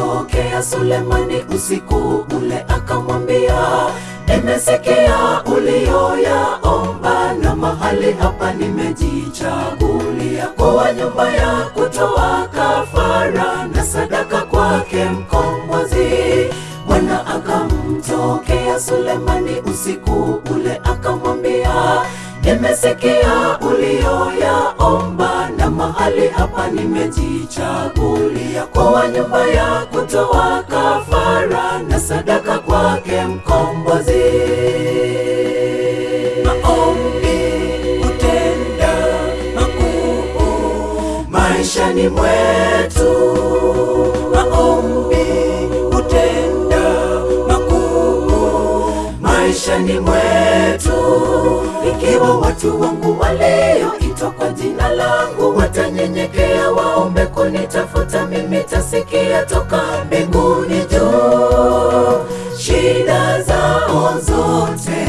akamtokea Sulemani usiku ule, akamwambia nimesikia uliyoyaomba, na mahali hapa nimejichagulia kuwa nyumba ya kutoa kafara na sadaka kwake mkombozi. Bwana akamtokea Sulemani usiku ule, akamwambia nimesikia uliyoyaomba, na mahali hapa nimejichagulia kuwa nyumba ya kutoa kafara na sadaka kwake mkombozi. Maombi hutenda makuu maishani mwetu. Maishani mwetu. Ikiwa watu wangu walioitwa kwa jina langu watanyenyekea, waombe kunitafuta, mimi tasikia toka mbinguni juu shida zao zote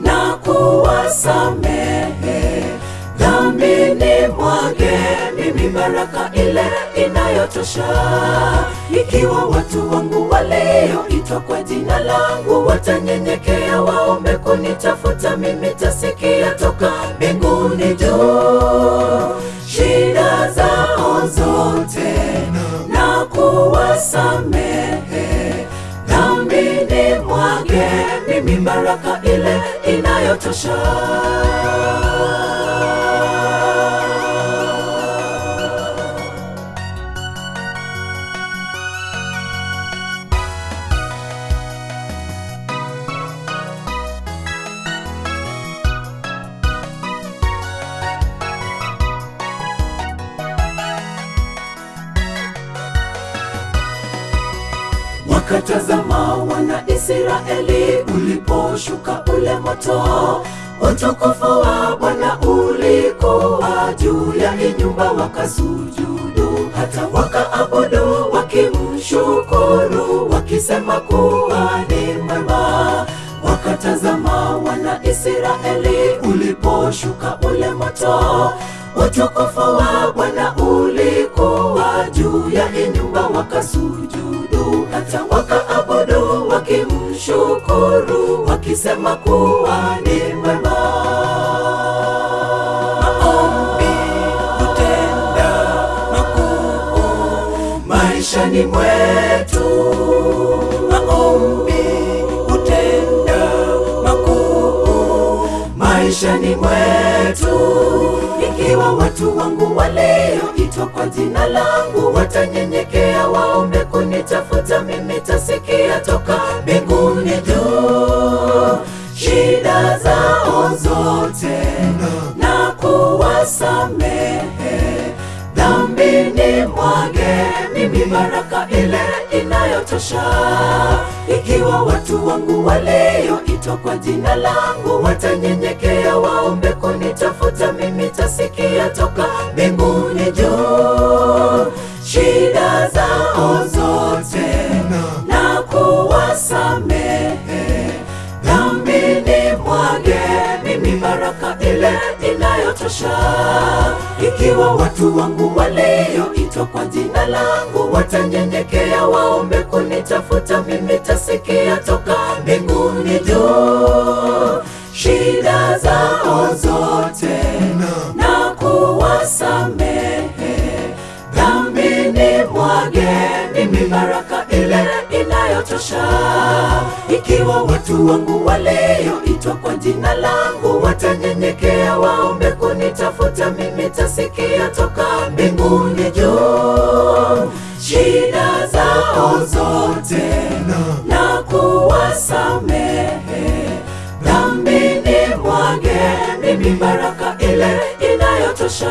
na kuwasamehe dhambini mwage mimi baraka ile inayotosha. Ikiwa watu wangu walioitwa kwa jina langu watanyenyekea, kunitafuta, mimi tasikia toka mbinguni juu shida zao zote na kuwasamehe dhambi ni mwage mimi baraka ile inayotosha. Wakatazama wana Israeli uliposhuka ule moto, utukufu wa Bwana ulikuwa juu ya inyumba, nyumba, wakasujudu hata wakaabudu, wakimshukuru, wakisema kuwa ni mwema. Wakatazama wana Israeli uliposhuka ule moto, utukufu wa Bwana ulikuwa juu ya inyumba, nyumba, wakasujudu hata wakimshukuru, wakisema kuwa ni mwema. Maombi hutenda makuu maishani mwetu. Maombi hutenda makuu maishani mwetu. Ikiwa watu wangu walioitwa kwa jina langu watanyenyekea, waombe kunitafuta, mimi kuwasamehe dhambini mwage mimi baraka ile inayotosha. Ikiwa watu wangu walioitwa kwa jina langu watanyenyekea, waombe kunitafuta, mimi tasikia toka mbinguni juu. Shida zao zote na kuwasamehe. Dhambini mwage mimi baraka ile inayotosha. Ikiwa watu wangu walioitwa kwa jina langu watanyenyekea, waombe kunitafuta, mimi tasikia toka mbinguni juu shida zao zote na inayotosha. Ikiwa watu wangu walioitwa kwa jina langu watanyenyekea, waombe kunitafuta, mimi tasikia toka mbinguni juu shida zao zote na kuwasamehe dhambi. Ni mwage mimi baraka ile inayotosha.